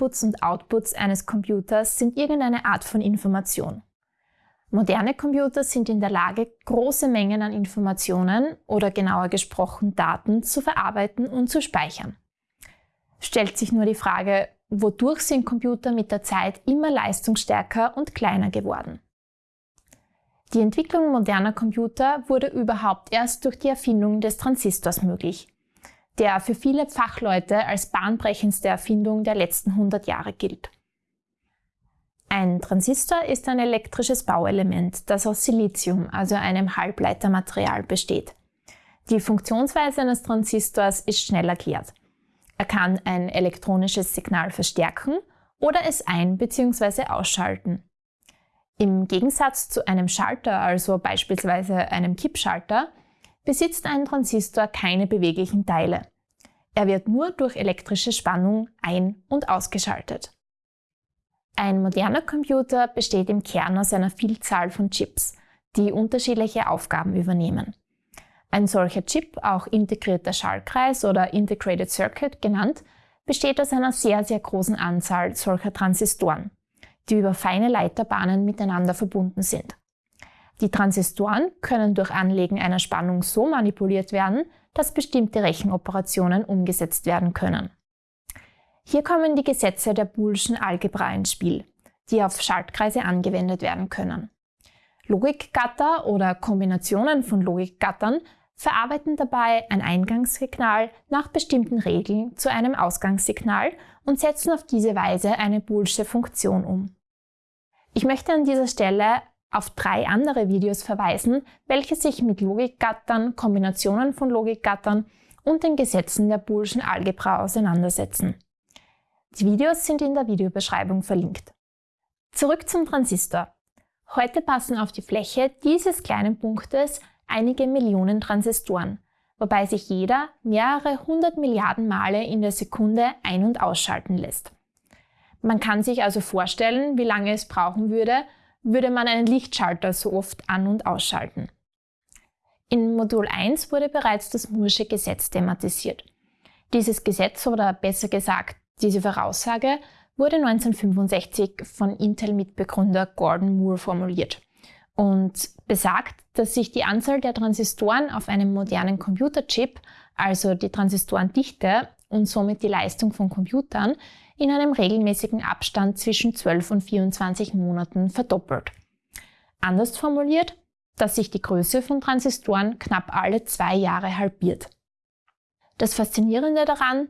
Inputs und Outputs eines Computers sind irgendeine Art von Information. Moderne Computer sind in der Lage, große Mengen an Informationen oder genauer gesprochen Daten zu verarbeiten und zu speichern. Stellt sich nur die Frage, wodurch sind Computer mit der Zeit immer leistungsstärker und kleiner geworden? Die Entwicklung moderner Computer wurde überhaupt erst durch die Erfindung des Transistors möglich, der für viele Fachleute als bahnbrechendste Erfindung der letzten 100 Jahre gilt. Ein Transistor ist ein elektrisches Bauelement, das aus Silizium, also einem Halbleitermaterial, besteht. Die Funktionsweise eines Transistors ist schnell erklärt. Er kann ein elektronisches Signal verstärken oder es ein- bzw. ausschalten. Im Gegensatz zu einem Schalter, also beispielsweise einem Kippschalter, besitzt ein Transistor keine beweglichen Teile. Er wird nur durch elektrische Spannung ein- und ausgeschaltet. Ein moderner Computer besteht im Kern aus einer Vielzahl von Chips, die unterschiedliche Aufgaben übernehmen. Ein solcher Chip, auch integrierter Schaltkreis oder Integrated Circuit genannt, besteht aus einer sehr, sehr großen Anzahl solcher Transistoren die über feine Leiterbahnen miteinander verbunden sind. Die Transistoren können durch Anlegen einer Spannung so manipuliert werden, dass bestimmte Rechenoperationen umgesetzt werden können. Hier kommen die Gesetze der Boolschen Algebra ins Spiel, die auf Schaltkreise angewendet werden können. Logikgatter oder Kombinationen von Logikgattern verarbeiten dabei ein Eingangssignal nach bestimmten Regeln zu einem Ausgangssignal und setzen auf diese Weise eine Boolsche Funktion um. Ich möchte an dieser Stelle auf drei andere Videos verweisen, welche sich mit Logikgattern, Kombinationen von Logikgattern und den Gesetzen der Boolschen Algebra auseinandersetzen. Die Videos sind in der Videobeschreibung verlinkt. Zurück zum Transistor. Heute passen auf die Fläche dieses kleinen Punktes einige Millionen Transistoren, wobei sich jeder mehrere hundert Milliarden Male in der Sekunde ein- und ausschalten lässt. Man kann sich also vorstellen, wie lange es brauchen würde, würde man einen Lichtschalter so oft an- und ausschalten. In Modul 1 wurde bereits das Moore'sche Gesetz thematisiert. Dieses Gesetz oder besser gesagt diese Voraussage wurde 1965 von Intel-Mitbegründer Gordon Moore formuliert und besagt, dass sich die Anzahl der Transistoren auf einem modernen Computerchip, also die Transistorendichte und somit die Leistung von Computern, in einem regelmäßigen Abstand zwischen 12 und 24 Monaten verdoppelt. Anders formuliert, dass sich die Größe von Transistoren knapp alle zwei Jahre halbiert. Das Faszinierende daran,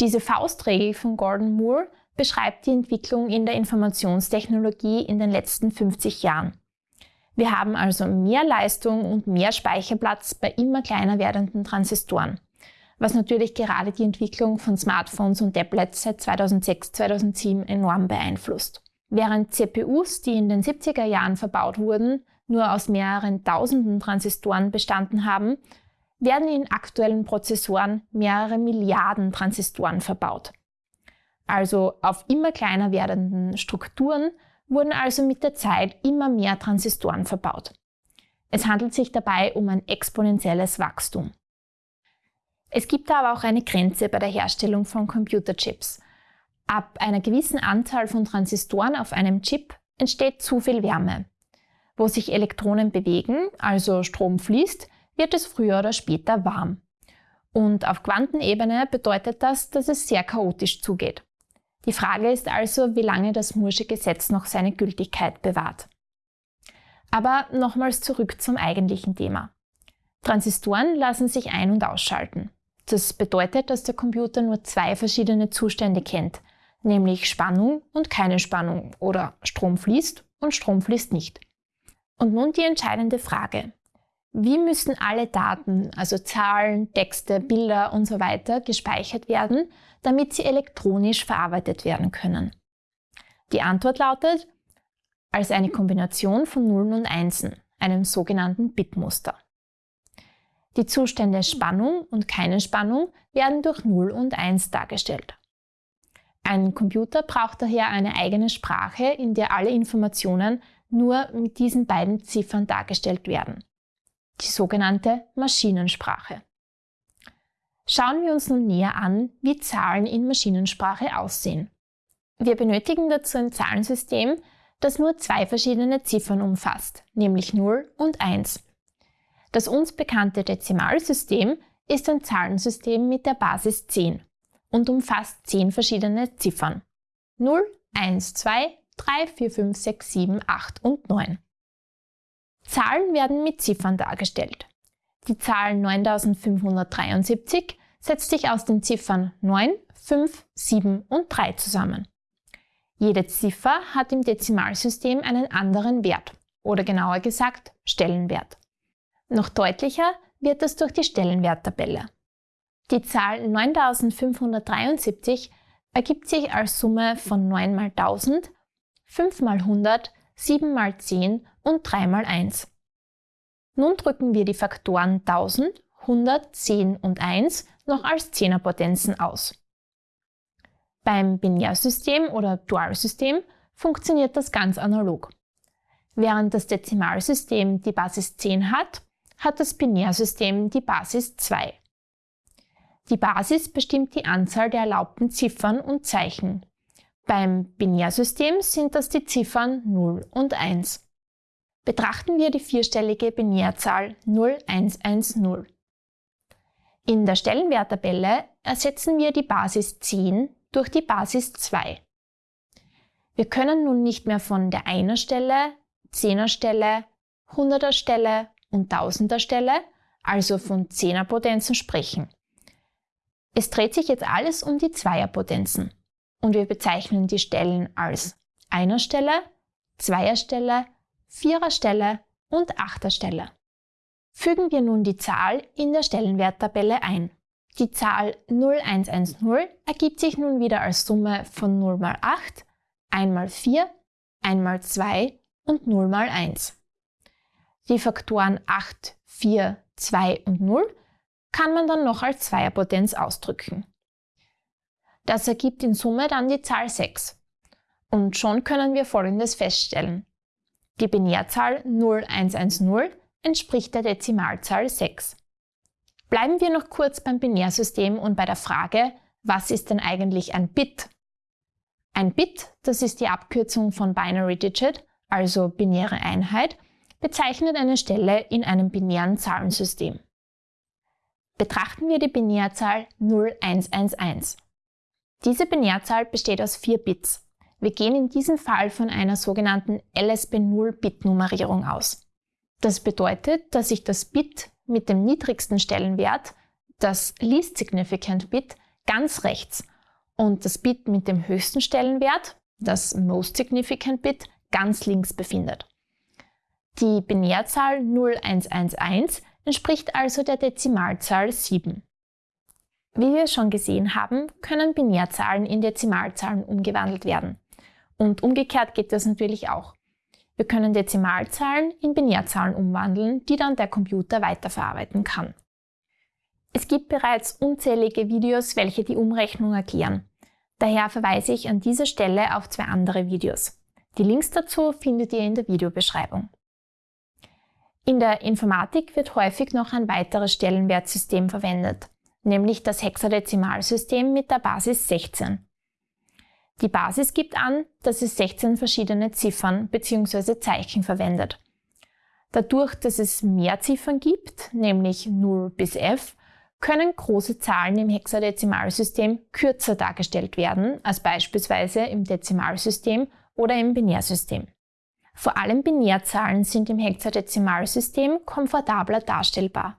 diese Faustregel von Gordon Moore beschreibt die Entwicklung in der Informationstechnologie in den letzten 50 Jahren. Wir haben also mehr Leistung und mehr Speicherplatz bei immer kleiner werdenden Transistoren was natürlich gerade die Entwicklung von Smartphones und Tablets seit 2006, 2007 enorm beeinflusst. Während CPUs, die in den 70er Jahren verbaut wurden, nur aus mehreren tausenden Transistoren bestanden haben, werden in aktuellen Prozessoren mehrere Milliarden Transistoren verbaut. Also auf immer kleiner werdenden Strukturen wurden also mit der Zeit immer mehr Transistoren verbaut. Es handelt sich dabei um ein exponentielles Wachstum. Es gibt aber auch eine Grenze bei der Herstellung von Computerchips. Ab einer gewissen Anzahl von Transistoren auf einem Chip entsteht zu viel Wärme. Wo sich Elektronen bewegen, also Strom fließt, wird es früher oder später warm. Und auf Quantenebene bedeutet das, dass es sehr chaotisch zugeht. Die Frage ist also, wie lange das Moore'sche Gesetz noch seine Gültigkeit bewahrt. Aber nochmals zurück zum eigentlichen Thema. Transistoren lassen sich ein- und ausschalten. Das bedeutet, dass der Computer nur zwei verschiedene Zustände kennt, nämlich Spannung und keine Spannung oder Strom fließt und Strom fließt nicht. Und nun die entscheidende Frage. Wie müssen alle Daten, also Zahlen, Texte, Bilder und so weiter, gespeichert werden, damit sie elektronisch verarbeitet werden können? Die Antwort lautet, als eine Kombination von Nullen und Einsen, einem sogenannten Bitmuster. Die Zustände Spannung und keine Spannung werden durch 0 und 1 dargestellt. Ein Computer braucht daher eine eigene Sprache, in der alle Informationen nur mit diesen beiden Ziffern dargestellt werden. Die sogenannte Maschinensprache. Schauen wir uns nun näher an, wie Zahlen in Maschinensprache aussehen. Wir benötigen dazu ein Zahlensystem, das nur zwei verschiedene Ziffern umfasst, nämlich 0 und 1. Das uns bekannte Dezimalsystem ist ein Zahlensystem mit der Basis 10 und umfasst 10 verschiedene Ziffern. 0, 1, 2, 3, 4, 5, 6, 7, 8 und 9. Zahlen werden mit Ziffern dargestellt. Die Zahl 9573 setzt sich aus den Ziffern 9, 5, 7 und 3 zusammen. Jede Ziffer hat im Dezimalsystem einen anderen Wert oder genauer gesagt Stellenwert. Noch deutlicher wird das durch die Stellenwerttabelle. Die Zahl 9573 ergibt sich als Summe von 9 mal 1000, 5 mal 100, 7 mal 10 und 3 mal 1. Nun drücken wir die Faktoren 1000, 100, 10 und 1 noch als Zehnerpotenzen aus. Beim Binärsystem oder Dualsystem funktioniert das ganz analog. Während das Dezimalsystem die Basis 10 hat, hat das Binärsystem die Basis 2. Die Basis bestimmt die Anzahl der erlaubten Ziffern und Zeichen. Beim Binärsystem sind das die Ziffern 0 und 1. Betrachten wir die vierstellige Binärzahl 0110. In der Stellenwerttabelle ersetzen wir die Basis 10 durch die Basis 2. Wir können nun nicht mehr von der Einer Stelle, Zehner Stelle, Hunderter Stelle und Tausender Stelle, also von Zehnerpotenzen sprechen. Es dreht sich jetzt alles um die Zweierpotenzen und wir bezeichnen die Stellen als Einer Stelle, Zweier Stelle, Vierer Stelle und Achter Stelle. Fügen wir nun die Zahl in der Stellenwerttabelle ein. Die Zahl 0110 ergibt sich nun wieder als Summe von 0 mal 8, 1 mal 4, 1 mal 2 und 0 mal 1. Die Faktoren 8, 4, 2 und 0 kann man dann noch als Zweierpotenz ausdrücken. Das ergibt in Summe dann die Zahl 6. Und schon können wir Folgendes feststellen. Die Binärzahl 0110 entspricht der Dezimalzahl 6. Bleiben wir noch kurz beim Binärsystem und bei der Frage, was ist denn eigentlich ein Bit? Ein Bit, das ist die Abkürzung von Binary Digit, also binäre Einheit, bezeichnet eine Stelle in einem binären Zahlensystem. Betrachten wir die Binärzahl 0111. Diese Binärzahl besteht aus vier Bits. Wir gehen in diesem Fall von einer sogenannten LSB0-Bit-Nummerierung aus. Das bedeutet, dass sich das Bit mit dem niedrigsten Stellenwert, das Least Significant Bit, ganz rechts und das Bit mit dem höchsten Stellenwert, das Most Significant Bit, ganz links befindet. Die Binärzahl 0111 entspricht also der Dezimalzahl 7. Wie wir schon gesehen haben, können Binärzahlen in Dezimalzahlen umgewandelt werden. Und umgekehrt geht das natürlich auch. Wir können Dezimalzahlen in Binärzahlen umwandeln, die dann der Computer weiterverarbeiten kann. Es gibt bereits unzählige Videos, welche die Umrechnung erklären. Daher verweise ich an dieser Stelle auf zwei andere Videos. Die Links dazu findet ihr in der Videobeschreibung. In der Informatik wird häufig noch ein weiteres Stellenwertsystem verwendet, nämlich das Hexadezimalsystem mit der Basis 16. Die Basis gibt an, dass es 16 verschiedene Ziffern bzw. Zeichen verwendet. Dadurch, dass es mehr Ziffern gibt, nämlich 0 bis f, können große Zahlen im Hexadezimalsystem kürzer dargestellt werden als beispielsweise im Dezimalsystem oder im Binärsystem. Vor allem Binärzahlen sind im Hexadezimalsystem komfortabler darstellbar.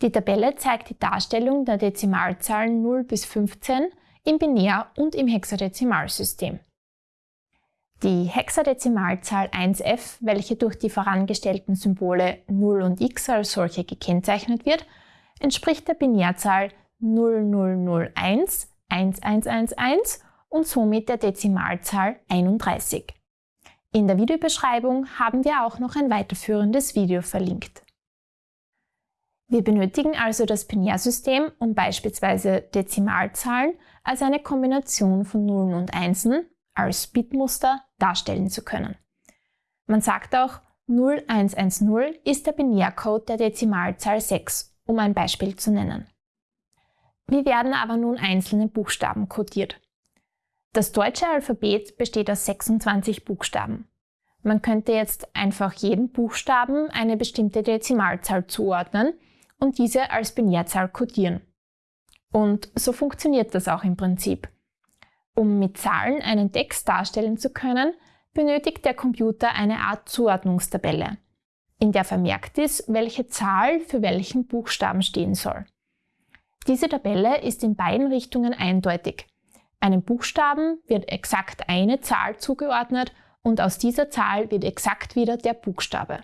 Die Tabelle zeigt die Darstellung der Dezimalzahlen 0 bis 15 im Binär- und im Hexadezimalsystem. Die Hexadezimalzahl 1f, welche durch die vorangestellten Symbole 0 und x als solche gekennzeichnet wird, entspricht der Binärzahl 0001 1111 und somit der Dezimalzahl 31. In der Videobeschreibung haben wir auch noch ein weiterführendes Video verlinkt. Wir benötigen also das Binärsystem, um beispielsweise Dezimalzahlen als eine Kombination von Nullen und Einsen als Bitmuster darstellen zu können. Man sagt auch, 0110 ist der Binärcode der Dezimalzahl 6, um ein Beispiel zu nennen. Wie werden aber nun einzelne Buchstaben codiert? Das deutsche Alphabet besteht aus 26 Buchstaben. Man könnte jetzt einfach jedem Buchstaben eine bestimmte Dezimalzahl zuordnen und diese als Binärzahl kodieren. Und so funktioniert das auch im Prinzip. Um mit Zahlen einen Text darstellen zu können, benötigt der Computer eine Art Zuordnungstabelle, in der vermerkt ist, welche Zahl für welchen Buchstaben stehen soll. Diese Tabelle ist in beiden Richtungen eindeutig. Einem Buchstaben wird exakt eine Zahl zugeordnet und aus dieser Zahl wird exakt wieder der Buchstabe.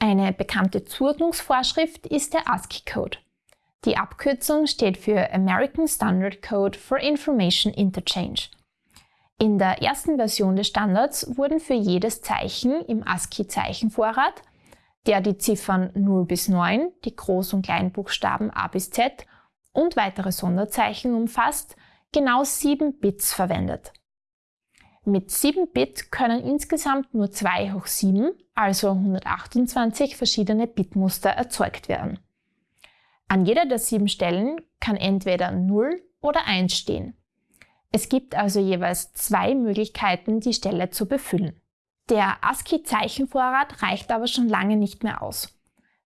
Eine bekannte Zuordnungsvorschrift ist der ASCII-Code. Die Abkürzung steht für American Standard Code for Information Interchange. In der ersten Version des Standards wurden für jedes Zeichen im ASCII-Zeichenvorrat, der die Ziffern 0 bis 9, die Groß- und Kleinbuchstaben A bis Z und weitere Sonderzeichen umfasst, genau 7 Bits verwendet. Mit 7 Bit können insgesamt nur 2 hoch 7, also 128 verschiedene Bitmuster erzeugt werden. An jeder der sieben Stellen kann entweder 0 oder 1 stehen. Es gibt also jeweils zwei Möglichkeiten, die Stelle zu befüllen. Der ASCII-Zeichenvorrat reicht aber schon lange nicht mehr aus.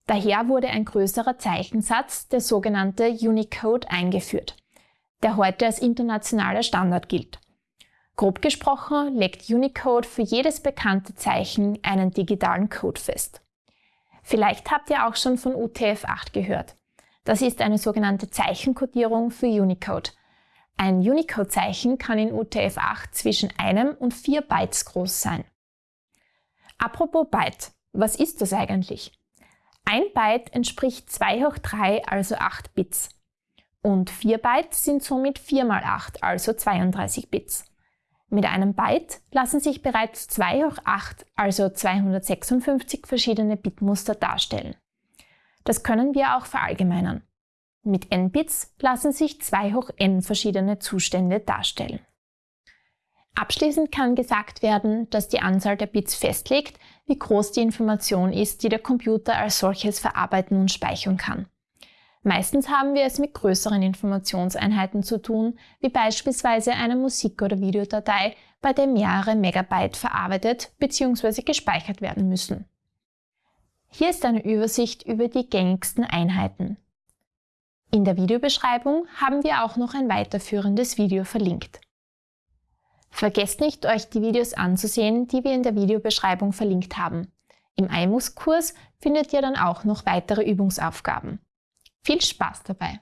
Daher wurde ein größerer Zeichensatz, der sogenannte Unicode, eingeführt, der heute als internationaler Standard gilt. Grob gesprochen legt Unicode für jedes bekannte Zeichen einen digitalen Code fest. Vielleicht habt ihr auch schon von UTF-8 gehört. Das ist eine sogenannte Zeichenkodierung für Unicode. Ein Unicode-Zeichen kann in UTF-8 zwischen einem und vier Bytes groß sein. Apropos Byte, was ist das eigentlich? Ein Byte entspricht 2 hoch 3, also 8 Bits. Und 4 Bytes sind somit 4 mal 8, also 32 Bits. Mit einem Byte lassen sich bereits 2 hoch 8, also 256 verschiedene Bitmuster darstellen. Das können wir auch verallgemeinern. Mit n Bits lassen sich 2 hoch n verschiedene Zustände darstellen. Abschließend kann gesagt werden, dass die Anzahl der Bits festlegt, wie groß die Information ist, die der Computer als solches verarbeiten und speichern kann. Meistens haben wir es mit größeren Informationseinheiten zu tun, wie beispielsweise eine Musik- oder Videodatei, bei der mehrere Megabyte verarbeitet bzw. gespeichert werden müssen. Hier ist eine Übersicht über die gängigsten Einheiten. In der Videobeschreibung haben wir auch noch ein weiterführendes Video verlinkt. Vergesst nicht, euch die Videos anzusehen, die wir in der Videobeschreibung verlinkt haben. Im IMUX-Kurs findet ihr dann auch noch weitere Übungsaufgaben. Viel Spaß dabei!